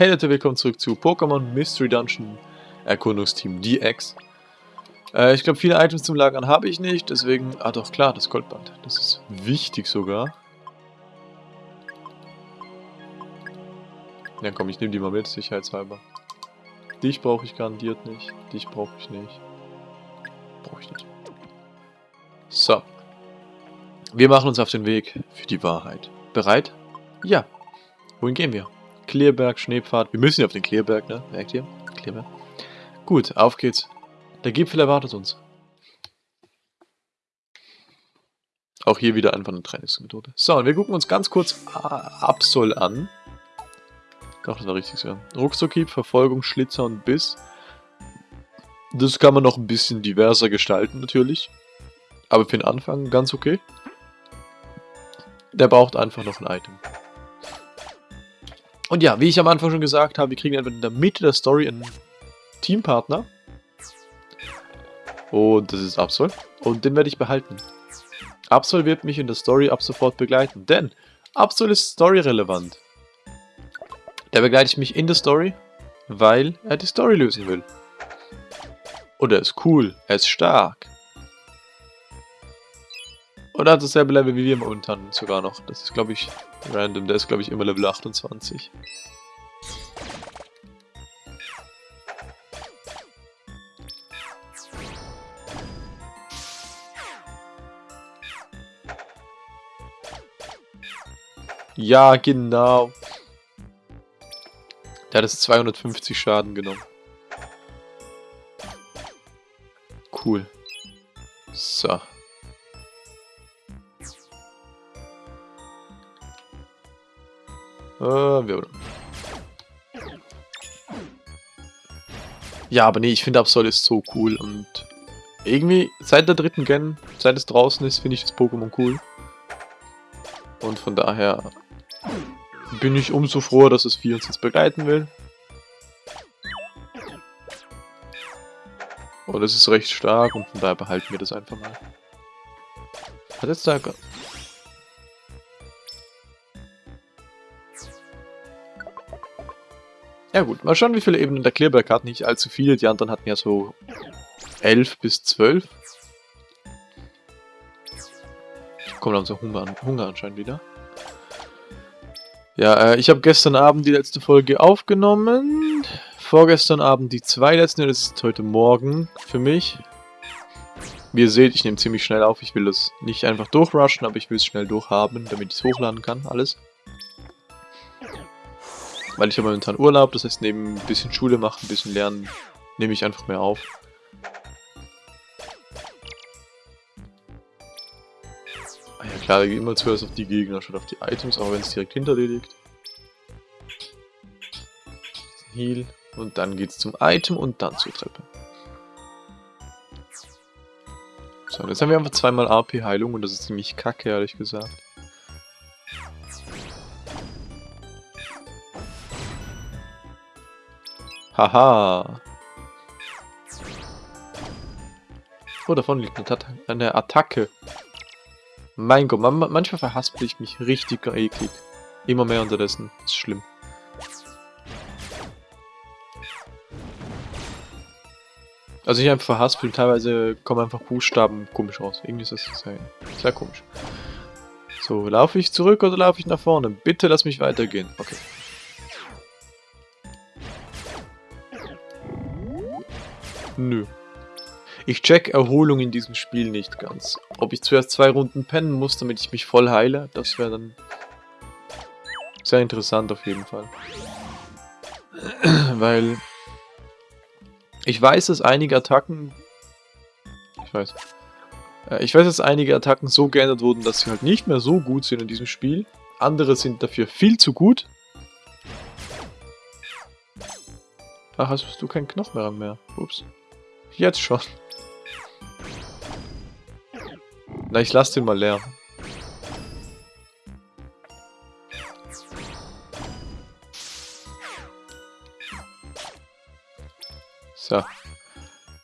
Hey Leute, willkommen zurück zu Pokémon Mystery Dungeon Erkundungsteam DX. Äh, ich glaube, viele Items zum Lagern habe ich nicht, deswegen... Ah doch, klar, das Goldband. Das ist wichtig sogar. Ja komm, ich nehme die mal mit, sicherheitshalber. Dich brauche ich garantiert nicht. Dich brauche ich nicht. Brauche ich nicht. So. Wir machen uns auf den Weg für die Wahrheit. Bereit? Ja. Wohin gehen wir? Klärberg, Schneepfad. Wir müssen ja auf den Klärberg, ne? Merkt ihr? Klärberg. Gut, auf geht's. Der Gipfel erwartet uns. Auch hier wieder einfach eine Trainingsmethode. So, und wir gucken uns ganz kurz Absol an. Doch, das war richtig so. Ruckzuckhieb, Verfolgung, Schlitzer und Biss. Das kann man noch ein bisschen diverser gestalten, natürlich. Aber für den Anfang ganz okay. Der braucht einfach noch ein Item. Und ja, wie ich am Anfang schon gesagt habe, wir kriegen einfach in der Mitte der Story einen Teampartner. Und das ist Absol. Und den werde ich behalten. Absol wird mich in der Story ab sofort begleiten, denn Absol ist storyrelevant. Der begleitet mich in der Story, weil er die Story lösen will. Und er ist cool, er ist stark. Und hat dasselbe Level wie wir momentan sogar noch. Das ist, glaube ich, random. Der ist, glaube ich, immer Level 28. Ja, genau. Der hat jetzt 250 Schaden genommen. Cool. So. Äh, ja, aber nee, ich finde Absol ist so cool und irgendwie seit der dritten Gen, seit es draußen ist, finde ich das Pokémon cool. Und von daher bin ich umso froher, dass es 4 uns jetzt begleiten will. Und es ist recht stark und von daher behalten wir das einfach mal. Hat jetzt da Ja gut, mal schauen, wie viele Ebenen der Clearback hat. Nicht allzu viele, die anderen hatten ja so 11 bis 12. Ich komme langsam Hunger, Hunger anscheinend wieder. Ja, äh, ich habe gestern Abend die letzte Folge aufgenommen. Vorgestern Abend die zwei letzten, das ist heute Morgen für mich. Wie ihr seht, ich nehme ziemlich schnell auf. Ich will das nicht einfach durchrushen, aber ich will es schnell durchhaben, damit ich es hochladen kann, alles. Weil ich habe momentan Urlaub, das heißt neben ein bisschen Schule machen, ein bisschen lernen, nehme ich einfach mehr auf. Ah ja klar, da geht immer zuerst auf die Gegner, statt auf die Items, aber wenn es direkt hinter dir liegt. Heal und dann geht's zum Item und dann zur Treppe. So, jetzt haben wir einfach zweimal AP-Heilung und das ist ziemlich kacke, ehrlich gesagt. Haha. Oh, davon liegt eine, Attacke. Mein Gott, man, manchmal verhaspel ich mich richtig eklig. Immer mehr unterdessen. ist schlimm. Also ich einfach verhaspel, teilweise kommen einfach Buchstaben komisch raus. Irgendwie ist das sehr, sehr komisch. So, laufe ich zurück oder laufe ich nach vorne? Bitte lass mich weitergehen. Okay. Nö. Ich check Erholung in diesem Spiel nicht ganz. Ob ich zuerst zwei Runden pennen muss, damit ich mich voll heile, das wäre dann sehr interessant auf jeden Fall. Weil ich weiß, dass einige Attacken... Ich weiß. Äh, ich weiß, dass einige Attacken so geändert wurden, dass sie halt nicht mehr so gut sind in diesem Spiel. Andere sind dafür viel zu gut. Ach, hast du keinen Knochenrang mehr? Ups. Jetzt schon. Na, ich lass den mal leer. So.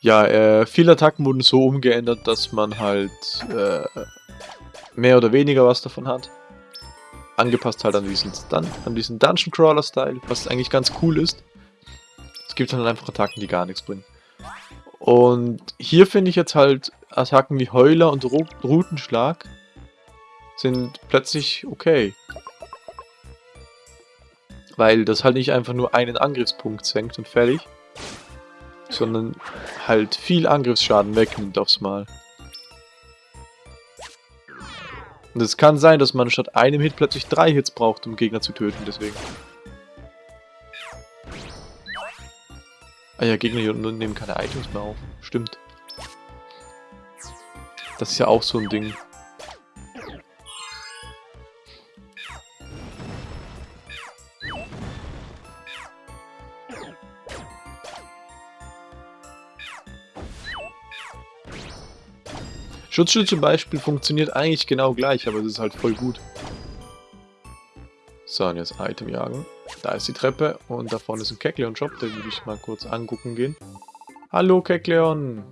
Ja, äh, viele Attacken wurden so umgeändert, dass man halt äh, mehr oder weniger was davon hat. angepasst halt an diesen, Dun an diesen Dungeon Crawler Style, was eigentlich ganz cool ist. Es gibt dann einfach Attacken, die gar nichts bringen. Und hier finde ich jetzt halt Attacken wie Heuler und Ru Rutenschlag sind plötzlich okay. Weil das halt nicht einfach nur einen Angriffspunkt senkt und fertig, sondern halt viel Angriffsschaden wegnimmt aufs Mal. Und es kann sein, dass man statt einem Hit plötzlich drei Hits braucht, um Gegner zu töten, deswegen. Ah ja, Gegner hier unten nehmen keine Items mehr auf. Stimmt. Das ist ja auch so ein Ding. Schutzschild zum Beispiel funktioniert eigentlich genau gleich, aber es ist halt voll gut. So, und jetzt Item jagen. Da ist die Treppe und da vorne ist ein Kekleon-Shop, den würde ich mal kurz angucken gehen. Hallo Kekleon!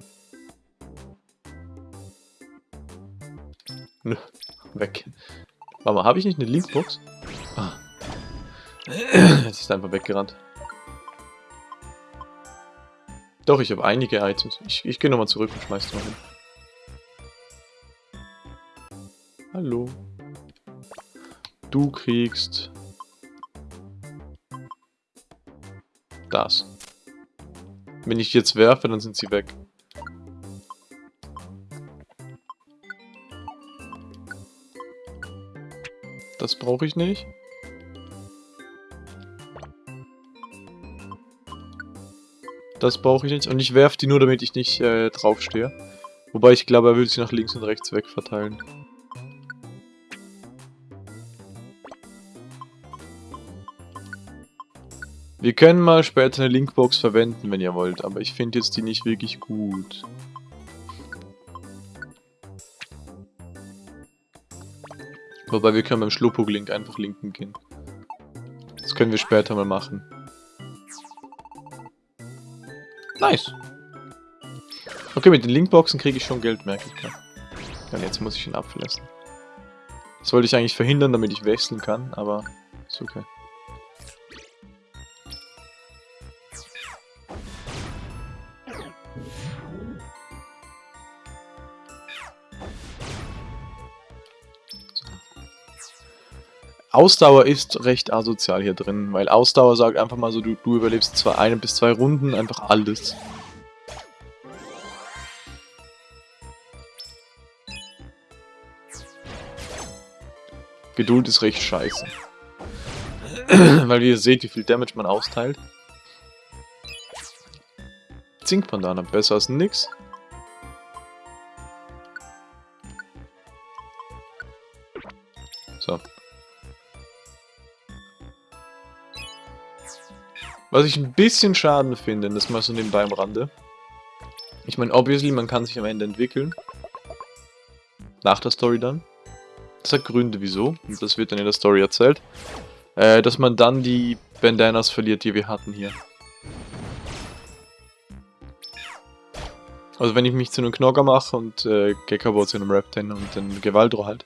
Nö, weg. Warte mal, habe ich nicht eine Linkbox? Ah. Jetzt ist einfach weggerannt. Doch, ich habe einige Items. Ich, ich gehe nochmal zurück und schmeiß die mal hin. Hallo. Du kriegst... Das. Wenn ich jetzt werfe, dann sind sie weg. Das brauche ich nicht. Das brauche ich nicht. Und ich werfe die nur, damit ich nicht äh, draufstehe. Wobei ich glaube, er will sie nach links und rechts weg verteilen. Wir können mal später eine Linkbox verwenden, wenn ihr wollt, aber ich finde jetzt die nicht wirklich gut. Wobei wir können beim Schluppuck-Link einfach linken gehen. Das können wir später mal machen. Nice. Okay, mit den Linkboxen kriege ich schon Geld, merke ich gerade. Ja, jetzt muss ich ihn abverlassen. Das wollte ich eigentlich verhindern, damit ich wechseln kann, aber ist okay. Ausdauer ist recht asozial hier drin, weil Ausdauer sagt einfach mal so, du, du überlebst zwar eine bis zwei Runden, einfach alles. Geduld ist recht scheiße. weil ihr seht, wie viel Damage man austeilt. Zinkbandana, besser als nix. Was ich ein bisschen schade finde, das mal so nebenbei am Rande. Ich meine, obviously, man kann sich am Ende entwickeln. Nach der Story dann. Das hat Gründe, wieso. Und das wird dann in der Story erzählt. Äh, dass man dann die Bandanas verliert, die wir hatten hier. Also wenn ich mich zu einem Knogger mache und äh, Gekabo zu einem Reptan und den Gewaldro halt,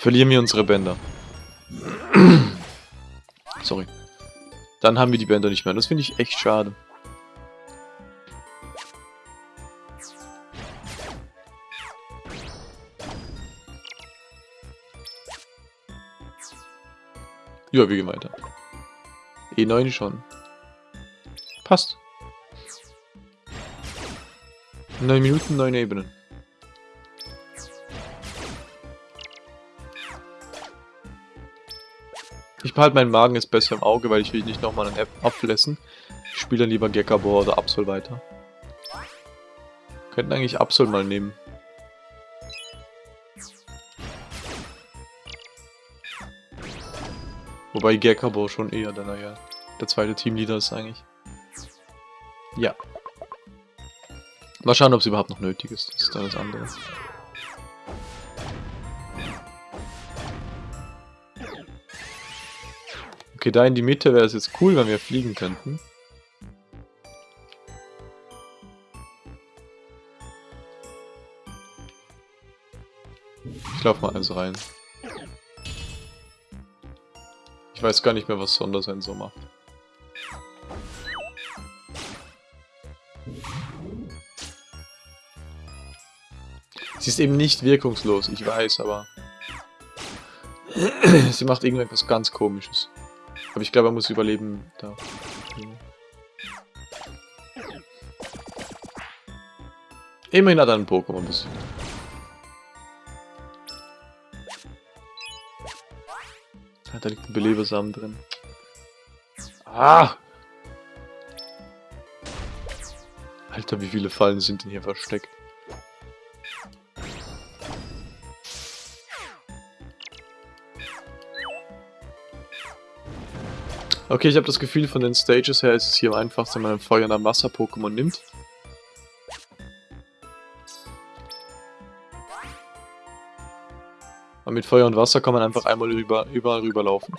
verlieren wir unsere Bänder. Sorry. Dann haben wir die Bänder nicht mehr. Das finde ich echt schade. Ja, wir gehen weiter. E9 schon. Passt. 9 Minuten, 9 Ebenen. Ich behalte meinen Magen jetzt besser im Auge, weil ich will nicht nochmal einen Apfel essen. Ich spiele dann lieber Gekabor oder Absol weiter. Könnten eigentlich Absol mal nehmen. Wobei Gekabor schon eher der, naja, der zweite Teamleader ist eigentlich. Ja. Mal schauen, ob es überhaupt noch nötig ist. Das ist dann das andere. Okay, da in die Mitte wäre es jetzt cool, wenn wir fliegen könnten. Ich laufe mal also rein. Ich weiß gar nicht mehr, was Sondersensor macht. Sie ist eben nicht wirkungslos, ich weiß, aber... Sie macht irgendetwas ganz komisches. Aber ich glaube, er muss überleben da. Immerhin hat er ein Pokémon besiegt. Da liegt ein Belebersamen drin. Ah! Alter, wie viele Fallen sind denn hier versteckt? Okay, ich habe das Gefühl, von den Stages her ist es hier am einfachsten, wenn man Feuer- und Wasser-Pokémon nimmt. Und mit Feuer und Wasser kann man einfach einmal rüber, überall rüberlaufen.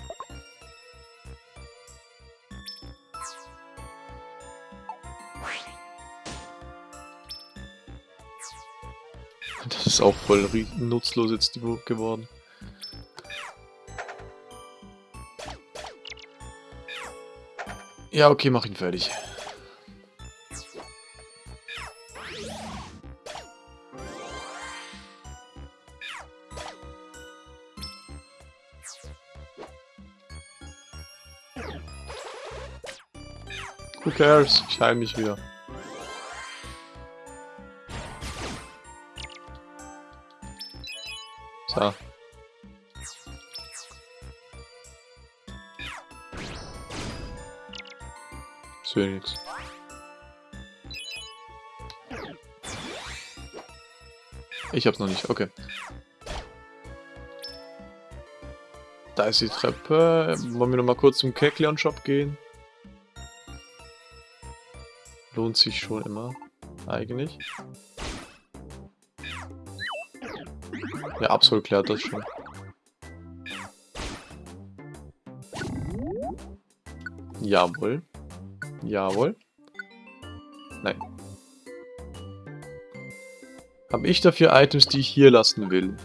Das ist auch voll nutzlos jetzt geworden. Ja, okay, mach ihn fertig. Who cares? Ich heile mich wieder. Nix. Ich hab's noch nicht, okay. Da ist die Treppe. Wollen wir noch mal kurz zum Kekleon Shop gehen? Lohnt sich schon immer, eigentlich. Ja, Absol klärt das schon. Jawohl. Jawohl. Nein. Habe ich dafür Items, die ich hier lassen will?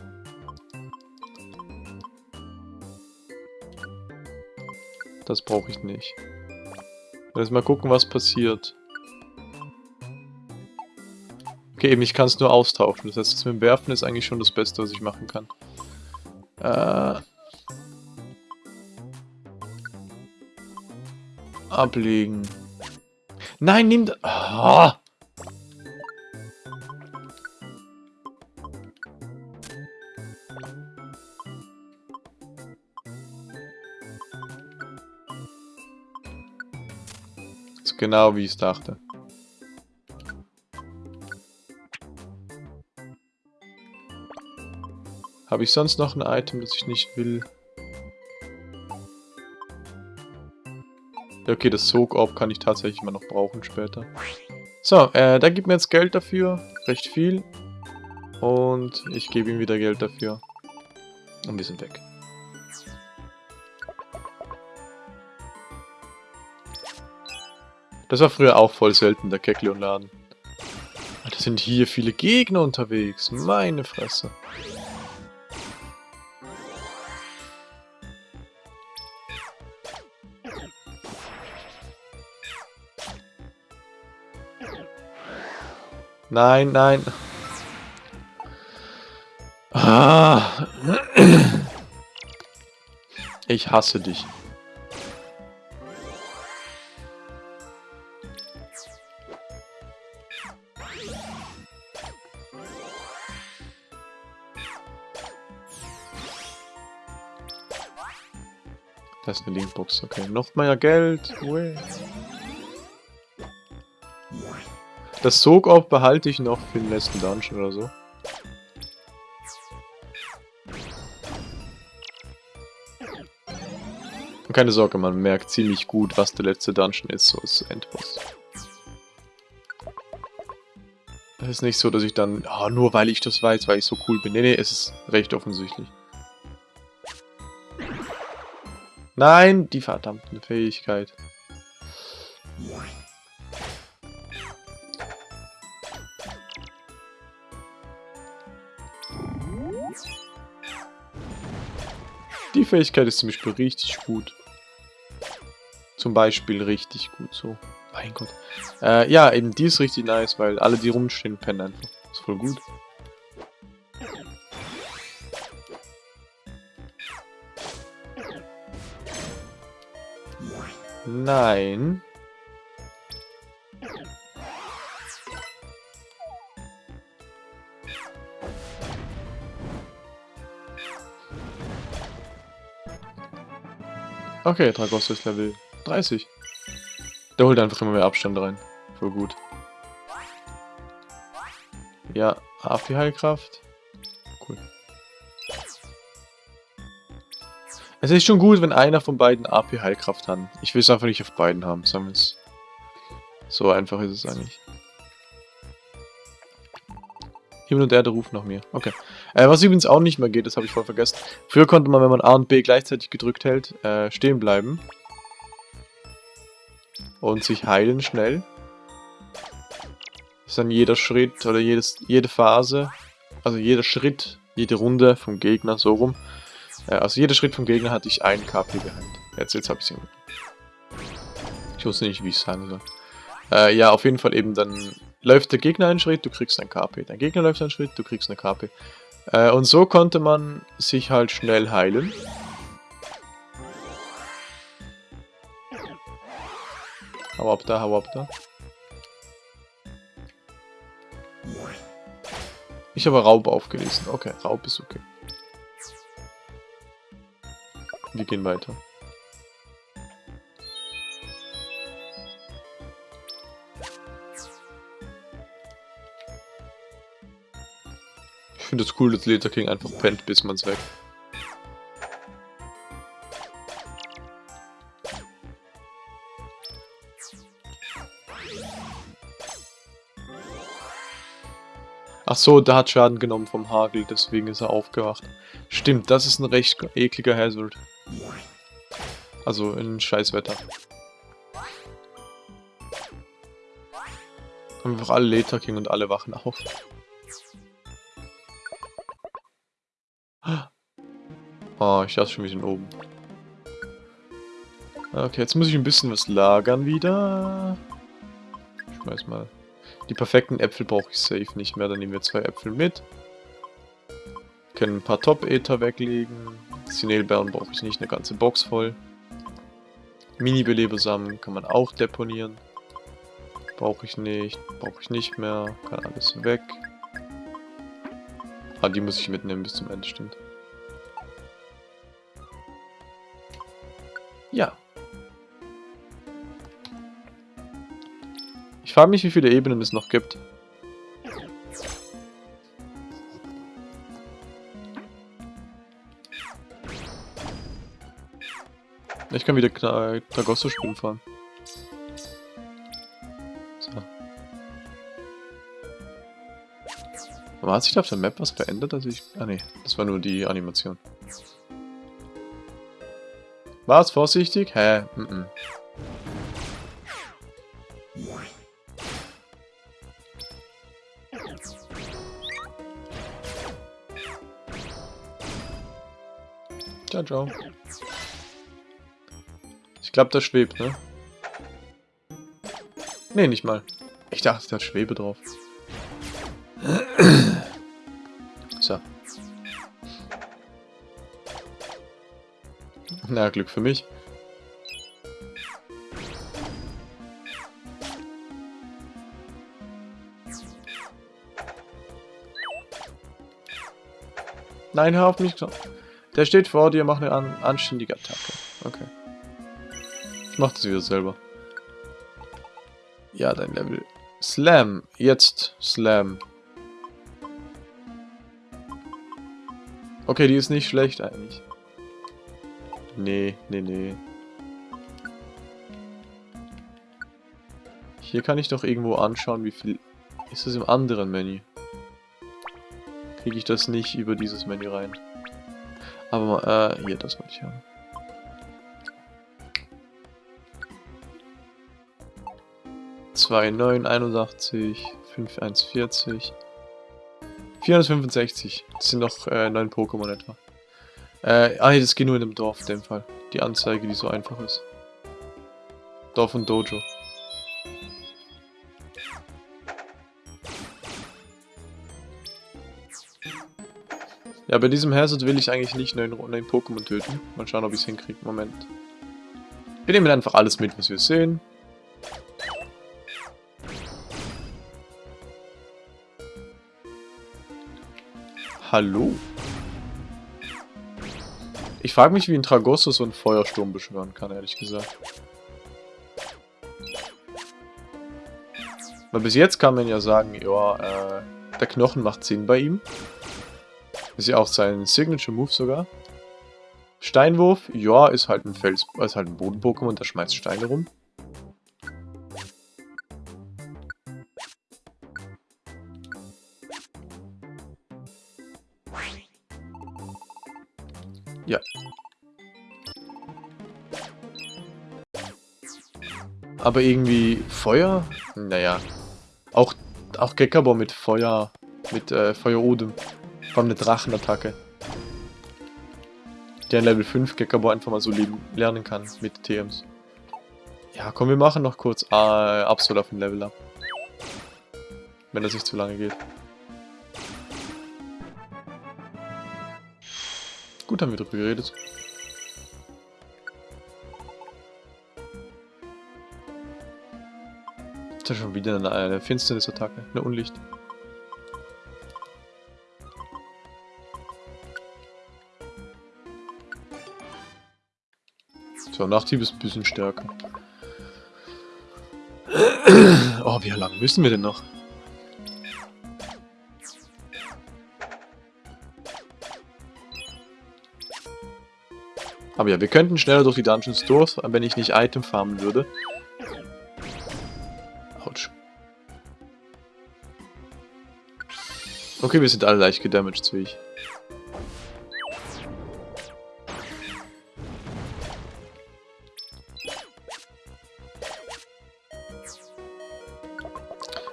Das brauche ich nicht. Jetzt mal gucken, was passiert. Okay, eben, ich kann es nur austauschen. Das heißt, das mit dem Werfen ist eigentlich schon das Beste, was ich machen kann. Äh... Ablegen. Nein, nimm... Oh. Ist genau wie ich es dachte. Habe ich sonst noch ein Item, das ich nicht will? Okay, das Sog-Orb kann ich tatsächlich immer noch brauchen später. So, äh, der gibt mir jetzt Geld dafür. Recht viel. Und ich gebe ihm wieder Geld dafür. Und wir sind weg. Das war früher auch voll selten, der Kekleon-Laden. Da sind hier viele Gegner unterwegs. Meine Fresse. Nein, nein. Ah. Ich hasse dich. Das ist eine Linkbox, okay. Noch mehr Geld. Ue. Das Sog-Orb behalte ich noch für den letzten Dungeon oder so. Und keine Sorge, man merkt ziemlich gut, was der letzte Dungeon ist, so als Endboss. Es ist nicht so, dass ich dann, oh, nur weil ich das weiß, weil ich so cool bin. Nee, nee, es ist recht offensichtlich. Nein, die verdammte Fähigkeit. Die Fähigkeit ist zum Beispiel richtig gut. zum Beispiel richtig gut so. Mein Gott. Äh, ja, eben die ist richtig nice, weil alle, die rumstehen, pennen einfach. Ist voll gut. Nein. Okay, Dragos ist Level 30. Der holt einfach immer mehr Abstand rein. Voll gut. Ja, AP-Heilkraft. Cool. Es ist schon gut, wenn einer von beiden AP-Heilkraft hat. Ich will es einfach nicht auf beiden haben, es. So einfach ist es eigentlich. Himmel und Erde rufen nach mir. Okay. Äh, was übrigens auch nicht mehr geht, das habe ich voll vergessen. Früher konnte man, wenn man A und B gleichzeitig gedrückt hält, äh, stehen bleiben. Und sich heilen schnell. Das ist dann jeder Schritt oder jedes, jede Phase, also jeder Schritt, jede Runde vom Gegner, so rum. Äh, also jeder Schritt vom Gegner hatte ich ein KP geheilt. Jetzt, jetzt habe ich es Ich wusste nicht, wie ich es sagen soll. Äh, ja, auf jeden Fall eben dann läuft der Gegner einen Schritt, du kriegst ein KP. Dein Gegner läuft einen Schritt, du kriegst eine KP. Äh, und so konnte man sich halt schnell heilen. Hau ab da, hau ab da. Ich habe Raub aufgelesen. Okay, Raub ist okay. Wir gehen weiter. Finde es cool, dass Leta King einfach pennt, bis man es weg. Ach so, der hat Schaden genommen vom Hagel, deswegen ist er aufgewacht. Stimmt, das ist ein recht ekliger Hazard. Also in Scheißwetter. Einfach alle Leta King und alle wachen auf. Oh, ich dachte schon, wir sind oben. Okay, jetzt muss ich ein bisschen was lagern wieder. Ich schmeiß mal. Die perfekten Äpfel brauche ich safe nicht mehr. Dann nehmen wir zwei Äpfel mit. Können ein paar Top-Ether weglegen. Sinelbeeren brauche ich nicht, eine ganze Box voll. Mini-Belebersamen kann man auch deponieren. Brauche ich nicht, brauche ich nicht mehr. Kann alles weg. Ah, die muss ich mitnehmen bis zum Ende, stimmt. Ja. Ich frage mich, wie viele Ebenen es noch gibt. Ich kann wieder Tragosso spielen fahren. So. Aber hat sich da auf der Map was verändert? Also ich... Ah ne, das war nur die Animation. Was? Vorsichtig? Hä? Mm -mm. Ciao, ciao. Ich glaube, das schwebt, ne? Ne, nicht mal. Ich dachte, da Schwebe drauf. Na, Glück für mich. Nein, hör auf mich. Der steht vor dir, mach eine an anständige Attacke. Okay. Ich mach das wieder selber. Ja, dein Level. Slam. Jetzt Slam. Okay, die ist nicht schlecht eigentlich. Nee, nee, nee. Hier kann ich doch irgendwo anschauen, wie viel... Ist das im anderen Menü? Kriege ich das nicht über dieses Menü rein. Aber, äh, hier, das wollte ich haben. Zwei neun einundachtzig, fünf eins vierzig, 465. Das sind noch äh, neun Pokémon etwa. Äh, ah, das geht nur in dem Dorf, in dem Fall. Die Anzeige, die so einfach ist. Dorf und Dojo. Ja, bei diesem Hazard will ich eigentlich nicht nur einen Pokémon töten. Mal schauen, ob ich es hinkriege. Moment. Wir nehmen einfach alles mit, was wir sehen. Hallo? Ich frage mich, wie ein Tragosso so einen Feuersturm beschwören kann, ehrlich gesagt. Weil bis jetzt kann man ja sagen, ja, äh, der Knochen macht Sinn bei ihm. Ist ja auch sein Signature-Move sogar. Steinwurf, ja, ist halt ein Fels, ist halt ein Boden-Pokémon, der schmeißt Steine rum. Aber irgendwie Feuer? Naja. Auch, auch Gekabor mit Feuer, mit äh, Feuerodem. Vor allem eine Drachenattacke. Der in Level 5 Gekabo einfach mal so lernen kann mit TMs. Ja, komm, wir machen noch kurz äh, Absol auf dem Level ab. Wenn das nicht zu lange geht. Gut, haben wir drüber geredet. Ist schon wieder eine, eine Finsternisattacke, eine Unlicht. So, Nachtrieb ist ein bisschen stärker. Oh, wie lange müssen wir denn noch? Aber ja, wir könnten schneller durch die Dungeons durch, wenn ich nicht Item farmen würde. Okay, wir sind alle leicht gedamaged, wie ich.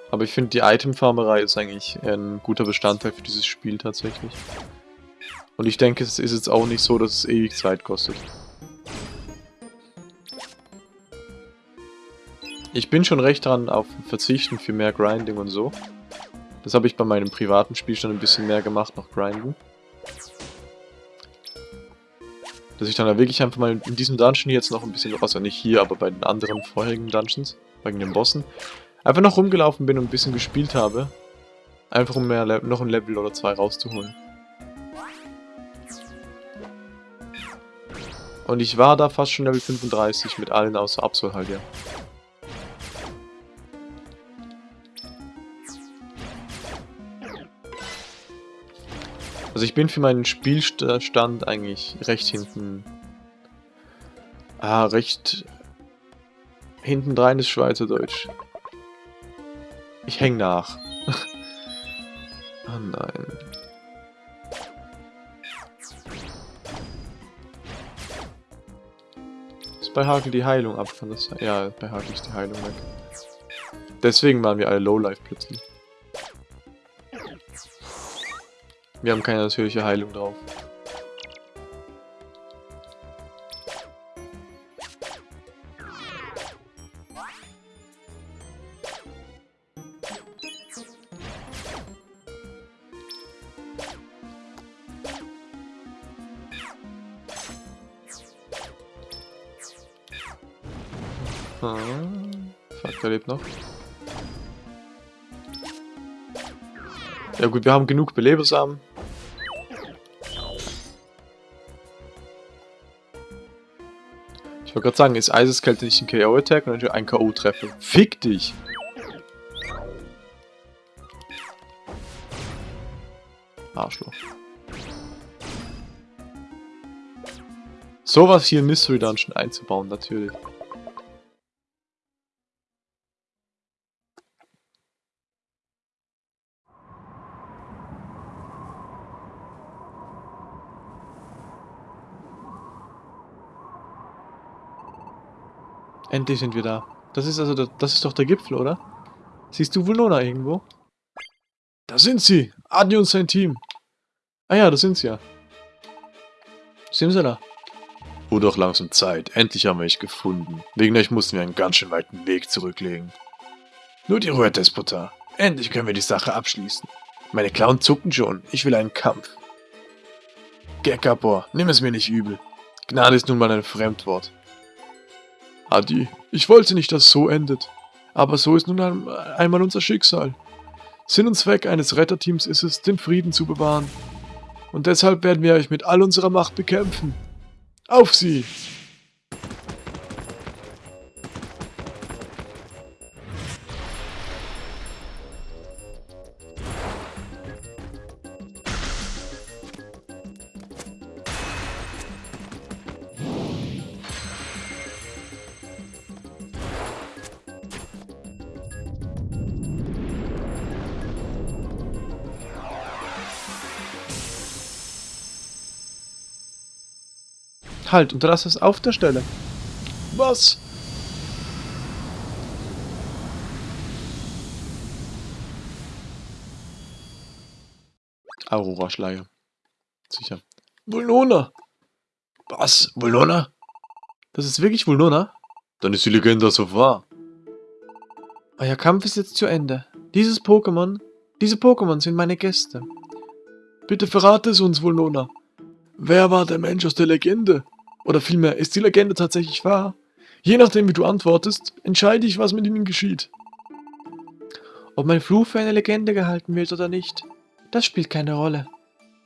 Aber ich finde, die Itemfarmerei ist eigentlich ein guter Bestandteil für dieses Spiel tatsächlich. Und ich denke, es ist jetzt auch nicht so, dass es ewig Zeit kostet. Ich bin schon recht dran auf Verzichten für mehr Grinding und so. Das habe ich bei meinem privaten Spiel schon ein bisschen mehr gemacht, noch Grinden. Dass ich dann da wirklich einfach mal in diesem Dungeon jetzt noch ein bisschen, also nicht hier, aber bei den anderen vorherigen Dungeons, bei den Bossen, Einfach noch rumgelaufen bin und ein bisschen gespielt habe. Einfach um mehr noch ein Level oder zwei rauszuholen. Und ich war da fast schon Level 35 mit allen außer Absol halt, ja. Also ich bin für meinen Spielstand eigentlich recht hinten... Ah, recht... Hinten drein ist Schweizerdeutsch. Ich häng nach. oh nein. Ist bei Hagel die Heilung ab? Kann das sein? Ja, bei Hagel ist die Heilung weg. Deswegen waren wir alle Lowlife plötzlich. Wir haben keine natürliche Heilung drauf. Ah, fuck, lebt noch. Ja gut, wir haben genug Belebersamen. Ich wollte gerade sagen, ist Eiseskälte nicht ein KO-Attack und ein K.O.-Treffer? Fick dich! Arschloch. Sowas hier in Mystery Dungeon einzubauen, natürlich. Endlich sind wir da. Das ist also, der, das ist doch der Gipfel, oder? Siehst du Vulona irgendwo? Da sind sie! Adi und sein Team! Ah ja, da sind sie ja. Simsala. Wurde auch langsam Zeit. Endlich haben wir euch gefunden. Wegen euch mussten wir einen ganz schön weiten Weg zurücklegen. Nur die Ruhe, Despotar. Endlich können wir die Sache abschließen. Meine Klauen zucken schon. Ich will einen Kampf. Gekapor, nimm es mir nicht übel. Gnade ist nun mal ein Fremdwort. Adi, ich wollte nicht, dass es so endet. Aber so ist nun einmal unser Schicksal. Sinn und Zweck eines Retterteams ist es, den Frieden zu bewahren. Und deshalb werden wir euch mit all unserer Macht bekämpfen. Auf sie! Halt, unterlass es auf der Stelle. Was? Aurora-Schleier. Sicher. Vulnona! Was? Vulnona? Das ist wirklich Vulnona? Dann ist die Legende so wahr. Euer Kampf ist jetzt zu Ende. Dieses Pokémon, diese Pokémon sind meine Gäste. Bitte verrate es uns, Vulnona. Wer war der Mensch aus der Legende? Oder vielmehr, ist die Legende tatsächlich wahr? Je nachdem, wie du antwortest, entscheide ich, was mit ihnen geschieht. Ob mein Fluch für eine Legende gehalten wird oder nicht, das spielt keine Rolle.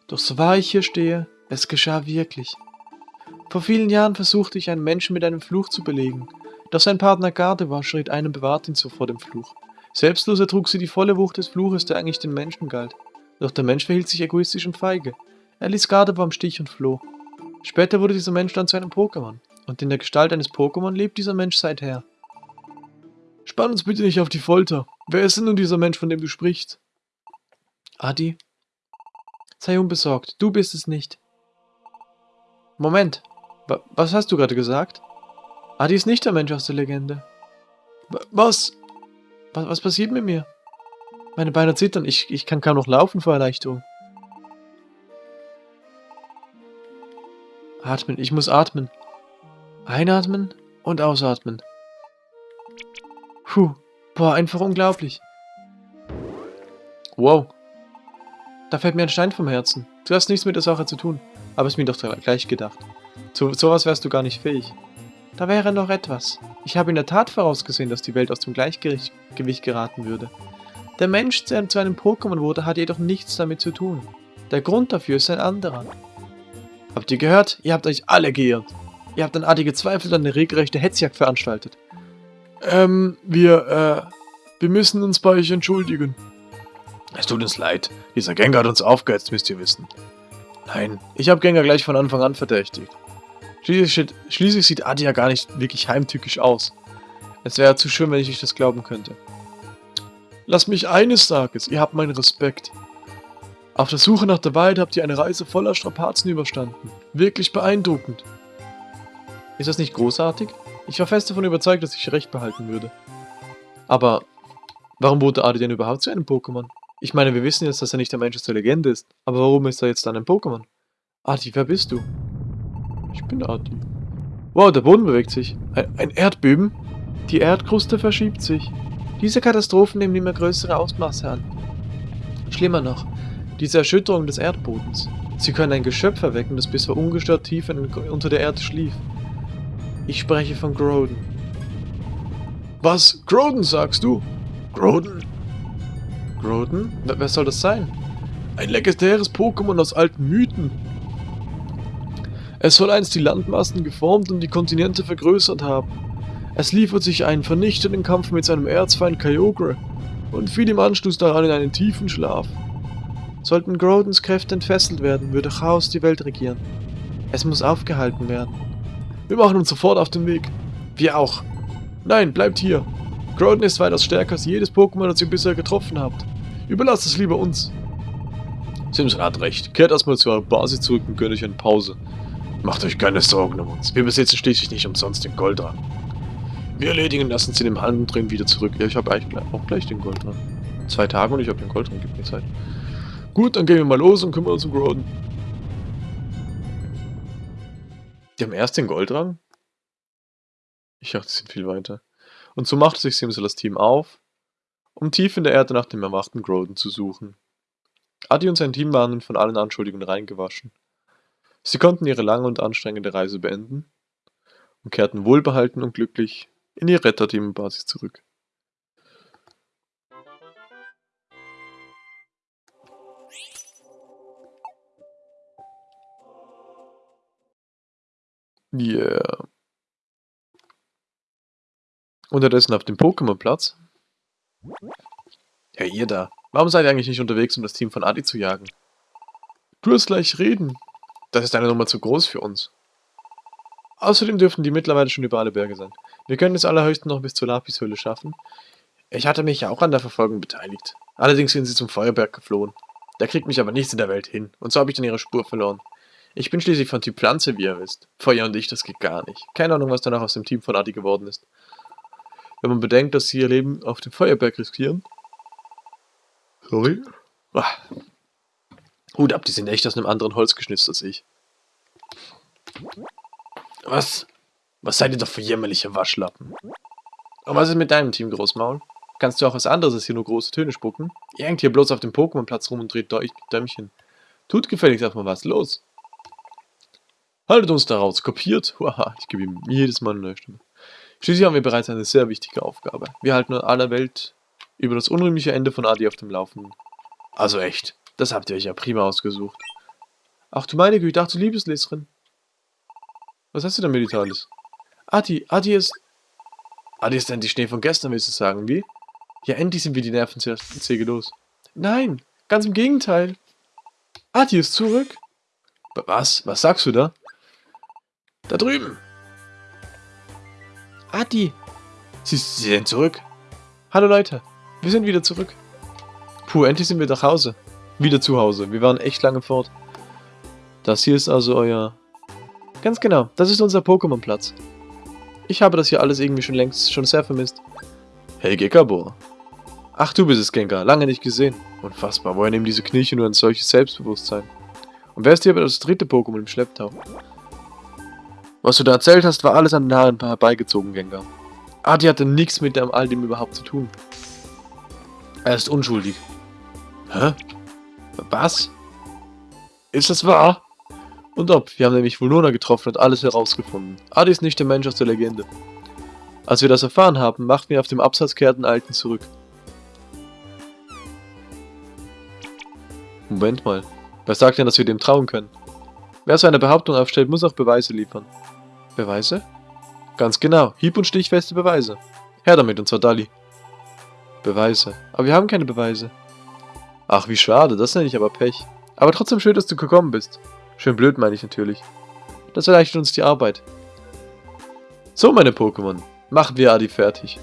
Doch so wahr ich hier stehe, es geschah wirklich. Vor vielen Jahren versuchte ich einen Menschen mit einem Fluch zu belegen, doch sein Partner Gardewa schritt ein und bewahrt ihn so vor dem Fluch. Selbstlos ertrug sie die volle Wucht des Fluches, der eigentlich den Menschen galt. Doch der Mensch verhielt sich egoistisch und feige. Er ließ Gardewa im Stich und floh. Später wurde dieser Mensch dann zu einem Pokémon. Und in der Gestalt eines Pokémon lebt dieser Mensch seither. Spann uns bitte nicht auf die Folter. Wer ist denn nun dieser Mensch, von dem du sprichst? Adi? Sei unbesorgt, du bist es nicht. Moment, was hast du gerade gesagt? Adi ist nicht der Mensch aus der Legende. Was? Was, was passiert mit mir? Meine Beine zittern, ich, ich kann kaum noch laufen vor Erleichterung. Atmen. Ich muss atmen. Einatmen und ausatmen. Puh. Boah, einfach unglaublich. Wow. Da fällt mir ein Stein vom Herzen. Du hast nichts mit der Sache zu tun. Aber es mir doch gleich gedacht. Zu sowas wärst du gar nicht fähig. Da wäre noch etwas. Ich habe in der Tat vorausgesehen, dass die Welt aus dem Gleichgewicht geraten würde. Der Mensch, der zu einem Pokémon wurde, hat jedoch nichts damit zu tun. Der Grund dafür ist ein anderer. Habt ihr gehört? Ihr habt euch alle geirrt. Ihr habt an Adi gezweifelt und eine regelrechte Hetzjagd veranstaltet. Ähm, wir, äh, wir müssen uns bei euch entschuldigen. Es tut uns leid. Dieser Gengar hat uns aufgehetzt, müsst ihr wissen. Nein, ich habe Gengar gleich von Anfang an verdächtigt. Schließlich, schließlich sieht Adi ja gar nicht wirklich heimtückisch aus. Es wäre zu schön, wenn ich euch das glauben könnte. Lass mich eines sagen, ihr habt meinen Respekt. Auf der Suche nach der Wahrheit habt ihr eine Reise voller Strapazen überstanden. Wirklich beeindruckend. Ist das nicht großartig? Ich war fest davon überzeugt, dass ich recht behalten würde. Aber warum wurde Adi denn überhaupt zu einem Pokémon? Ich meine, wir wissen jetzt, dass er nicht der Mensch aus der Legende ist. Aber warum ist er jetzt dann ein Pokémon? Adi, wer bist du? Ich bin Adi. Wow, der Boden bewegt sich. Ein, ein Erdbeben? Die Erdkruste verschiebt sich. Diese Katastrophen nehmen immer größere Ausmaße an. Schlimmer noch, diese Erschütterung des Erdbodens. Sie können ein Geschöpf erwecken, das bisher ungestört tief unter der Erde schlief. Ich spreche von Groden. Was? Groden sagst du? Groden? Groden? Wer soll das sein? Ein legendäres Pokémon aus alten Mythen. Es soll einst die Landmassen geformt und die Kontinente vergrößert haben. Es liefert sich einen vernichtenden Kampf mit seinem Erzfeind Kyogre und fiel im Anschluss daran in einen tiefen Schlaf. Sollten Grodens Kräfte entfesselt werden, würde Chaos die Welt regieren. Es muss aufgehalten werden. Wir machen uns sofort auf den Weg. Wir auch. Nein, bleibt hier. Groden ist weitaus stärker als jedes Pokémon, das ihr bisher getroffen habt. Überlasst es lieber uns. Simpson hat recht. Kehrt erstmal zu eurer Basis zurück und gönnt euch eine Pause. Macht euch keine Sorgen um uns. Wir besitzen schließlich nicht umsonst den Goldrang. Wir erledigen lassen sie dem Handumdrehen wieder zurück. Ja, ich habe eigentlich auch gleich den Goldrang. Zwei Tage und ich habe den Goldrang. Gibt mir Zeit. Gut, dann gehen wir mal los und kümmern uns um Groden. Die haben erst den Goldrang? Ich dachte, sie sind viel weiter. Und so machte sich Simsalas Team auf, um tief in der Erde nach dem erwachten Groden zu suchen. Adi und sein Team waren nun von allen Anschuldigungen reingewaschen. Sie konnten ihre lange und anstrengende Reise beenden und kehrten wohlbehalten und glücklich in die Retterteam-Basis zurück. Yeah. Unterdessen auf dem Pokémon-Platz. Hey, ihr da. Warum seid ihr eigentlich nicht unterwegs, um das Team von Adi zu jagen? Du wirst gleich reden. Das ist eine Nummer zu groß für uns. Außerdem dürften die mittlerweile schon über alle Berge sein. Wir können es allerhöchstens noch bis zur Lapishöhle schaffen. Ich hatte mich ja auch an der Verfolgung beteiligt. Allerdings sind sie zum Feuerberg geflohen. Da kriegt mich aber nichts in der Welt hin. Und so habe ich dann ihre Spur verloren. Ich bin schließlich von Typ Pflanze, wie ihr wisst. Feuer und ich, das geht gar nicht. Keine Ahnung, was danach aus dem Team von Adi geworden ist. Wenn man bedenkt, dass sie ihr Leben auf dem Feuerberg riskieren. Sorry. Ah. Hut ab, die sind echt aus einem anderen Holz geschnitzt als ich. Was? Was seid ihr doch für jämmerliche Waschlappen? Und was ist mit deinem Team, Großmaul? Kannst du auch was anderes als hier nur große Töne spucken? Ihr hängt hier bloß auf dem Pokémon-Platz rum und dreht Däumchen. Tut gefälligst erstmal was, los! Haltet uns daraus, kopiert! Haha, ich gebe ihm jedes Mal eine neue Stimme. Schließlich haben wir bereits eine sehr wichtige Aufgabe. Wir halten aller Welt über das unrühmliche Ende von Adi auf dem Laufenden. Also echt, das habt ihr euch ja prima ausgesucht. Ach du meine Güte, ich dachte, Liebesleserin. Was hast du denn, Meditalis? Adi, Adi ist... Adi ist endlich Schnee von gestern, willst du sagen, wie? Ja, endlich sind wir die Nervensäge los. Nein, ganz im Gegenteil. Adi ist zurück. Was? Was sagst du da? Da drüben. Adi. Sie, sie sind zurück. Hallo Leute, wir sind wieder zurück. Puh, endlich sind wir nach Hause. Wieder zu Hause. Wir waren echt lange fort. Das hier ist also euer... Ganz genau, das ist unser Pokémon-Platz. Ich habe das hier alles irgendwie schon längst schon sehr vermisst. Hey Gekabor. Ach, du bist es, Gengar. Lange nicht gesehen. Unfassbar. Woher nehmen diese Kniechen nur ein solches Selbstbewusstsein? Und wer ist hier aber das dritte Pokémon im Schlepptau? Was du da erzählt hast, war alles an den Haaren herbeigezogen, Gengar. Adi hatte nichts mit all dem überhaupt zu tun. Er ist unschuldig. Hä? Was? Ist das wahr? Und ob, wir haben nämlich Vulnona getroffen und alles herausgefunden. Adi ist nicht der Mensch aus der Legende. Als wir das erfahren haben, machten wir auf dem Absatz kehrten Alten zurück. Moment mal. Wer sagt denn, dass wir dem trauen können? Wer so eine Behauptung aufstellt, muss auch Beweise liefern. Beweise? Ganz genau, hieb- und stichfeste Beweise. Her damit, und zwar Dali. Beweise. Aber wir haben keine Beweise. Ach, wie schade, das nenne ich aber Pech. Aber trotzdem schön, dass du gekommen bist. Schön blöd, meine ich natürlich. Das erleichtert uns die Arbeit. So, meine Pokémon. Machen wir Adi fertig.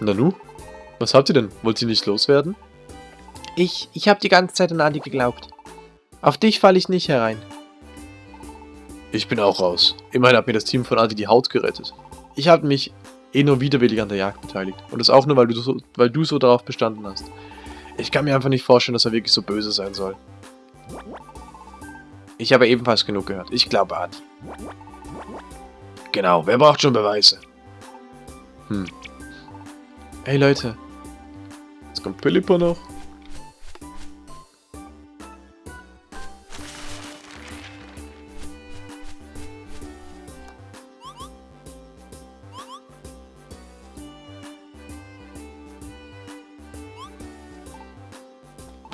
Nanu? Was habt ihr denn? Wollt ihr nicht loswerden? Ich, ich habe die ganze Zeit an Adi geglaubt. Auf dich falle ich nicht herein. Ich bin auch raus. Immerhin hat mir das Team von Adi die Haut gerettet. Ich habe mich eh nur widerwillig an der Jagd beteiligt. Und das auch nur, weil du, so, weil du so darauf bestanden hast. Ich kann mir einfach nicht vorstellen, dass er wirklich so böse sein soll. Ich habe ebenfalls genug gehört. Ich glaube Adi. Genau, wer braucht schon Beweise? Hm. Hey Leute. Jetzt kommt Pilipo noch.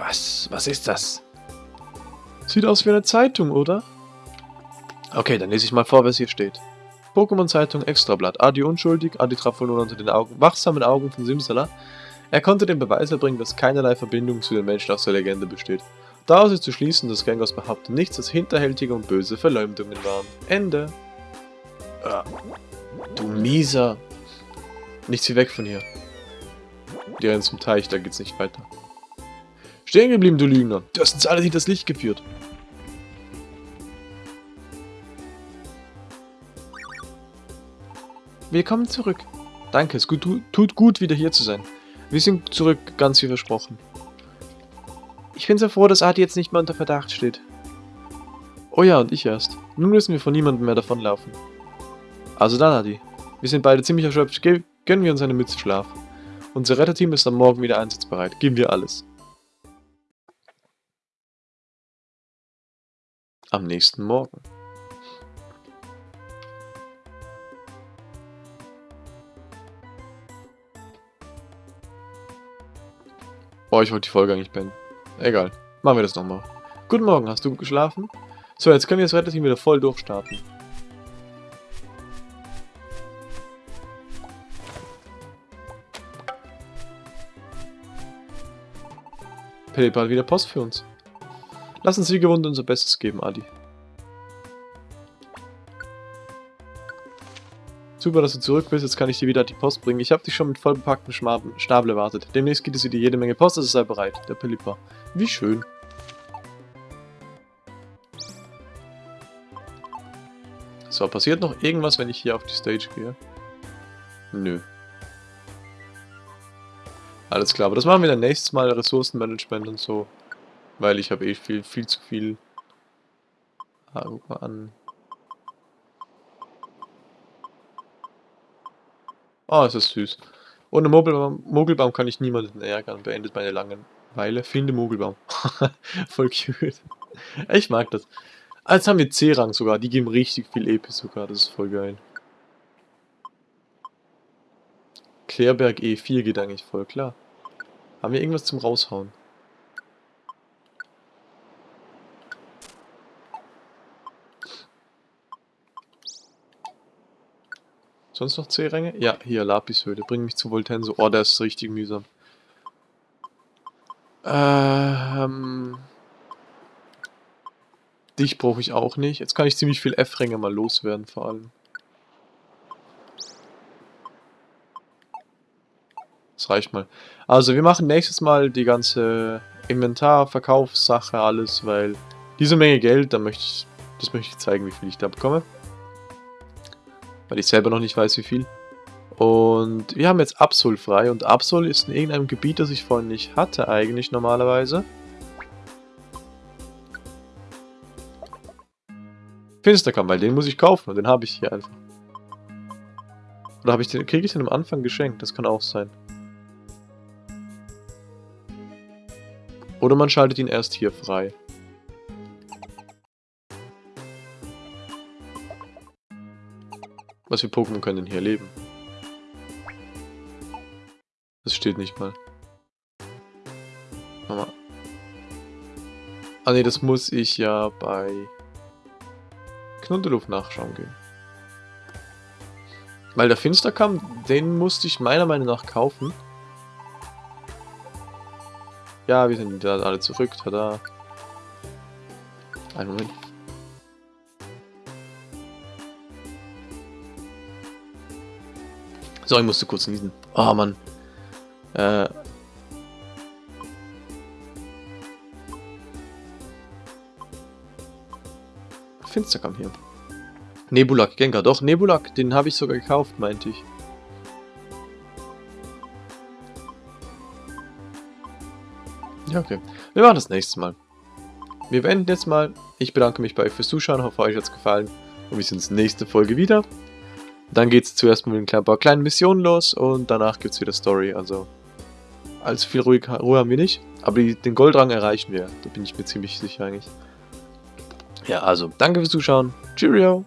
Was? Was ist das? Sieht aus wie eine Zeitung, oder? Okay, dann lese ich mal vor, was hier steht. Pokémon-Zeitung Extrablatt. Adi unschuldig, Adi traf wohl unter den Augen, wachsamen Augen von Simsala. Er konnte den Beweis erbringen, dass keinerlei Verbindung zu den Menschen aus der Legende besteht. Daraus ist zu schließen, dass Gengars behauptet nichts als hinterhältige und böse Verleumdungen waren. Ende. Ah, du mieser. Nichts wie weg von hier. Die rennen zum Teich, da geht's nicht weiter. Stehen geblieben, du Lügner. Du hast uns alle hinters Licht geführt. Willkommen zurück. Danke, es gut, tut gut, wieder hier zu sein. Wir sind zurück, ganz wie versprochen. Ich bin so froh, dass Adi jetzt nicht mehr unter Verdacht steht. Oh ja, und ich erst. Nun müssen wir von niemandem mehr davonlaufen. Also dann, Adi. Wir sind beide ziemlich erschöpft. Gönnen wir uns eine Mütze Schlaf. Unser Retterteam ist am Morgen wieder einsatzbereit. Geben wir alles. Am nächsten Morgen. Oh, ich wollte die Folge eigentlich beenden. Egal. Machen wir das nochmal. Guten Morgen, hast du gut geschlafen? So, jetzt können wir das Retterteam wieder voll durchstarten. Pelipal wieder Post für uns. Lass uns wie gewohnt unser Bestes geben, Adi. Super, dass du zurück bist. Jetzt kann ich dir wieder die Post bringen. Ich habe dich schon mit vollbepacktem Schnabel erwartet. Demnächst gibt es wieder jede Menge Post, also sei bereit. Der Pilliper. Wie schön. So, passiert noch irgendwas, wenn ich hier auf die Stage gehe? Nö. Alles klar, aber das machen wir dann nächstes Mal, Ressourcenmanagement und so. Weil ich habe eh viel, viel zu viel an Oh, es ist süß. Ohne Mogelbaum, Mogelbaum kann ich niemanden ärgern. Beendet meine Langeweile. Finde Mogelbaum. Voll cute. Ich mag das. Ah, jetzt haben wir C-Rang sogar. Die geben richtig viel EP sogar. Das ist voll geil. Klärberg E4 geht eigentlich voll klar. Haben wir irgendwas zum Raushauen? Sonst noch C-Ränge? Ja, hier, Lapishöhle. Bring mich zu Voltenso. Oh, der ist richtig mühsam. Ähm... Dich brauche ich auch nicht. Jetzt kann ich ziemlich viel F-Ränge mal loswerden, vor allem. Das reicht mal. Also, wir machen nächstes Mal die ganze Inventar, Verkaufssache, alles, weil diese Menge Geld, da möchte ich, das möchte ich zeigen, wie viel ich da bekomme weil ich selber noch nicht weiß, wie viel. Und wir haben jetzt Absol frei und Absol ist in irgendeinem Gebiet, das ich vorhin nicht hatte eigentlich normalerweise. Finsterkamm, weil den muss ich kaufen und den habe ich hier einfach. Oder habe ich den, kriege ich den am Anfang geschenkt? Das kann auch sein. Oder man schaltet ihn erst hier frei. Was für Pokémon können denn hier leben? Das steht nicht mal. Mama. Ah ne, das muss ich ja bei Knundeluft nachschauen gehen. Weil der Finsterkamm, den musste ich meiner Meinung nach kaufen. Ja, wir sind da alle zurück, tada. Einen Moment. So, ich musste kurz niesen. Oh, Mann. Äh. Finster kam hier. Nebulak, Gengar. Doch, Nebulak, den habe ich sogar gekauft, meinte ich. Ja, okay. Wir machen das nächste Mal. Wir beenden jetzt mal. Ich bedanke mich bei euch fürs Zuschauen, hoffe euch hat es gefallen. Und wir sehen uns nächste Folge wieder. Dann geht es zuerst mit ein paar kleinen Missionen los und danach gibt es wieder Story. Also allzu viel Ruhe, Ruhe haben wir nicht. Aber die, den Goldrang erreichen wir. Da bin ich mir ziemlich sicher eigentlich. Ja, also danke fürs Zuschauen. Cheerio!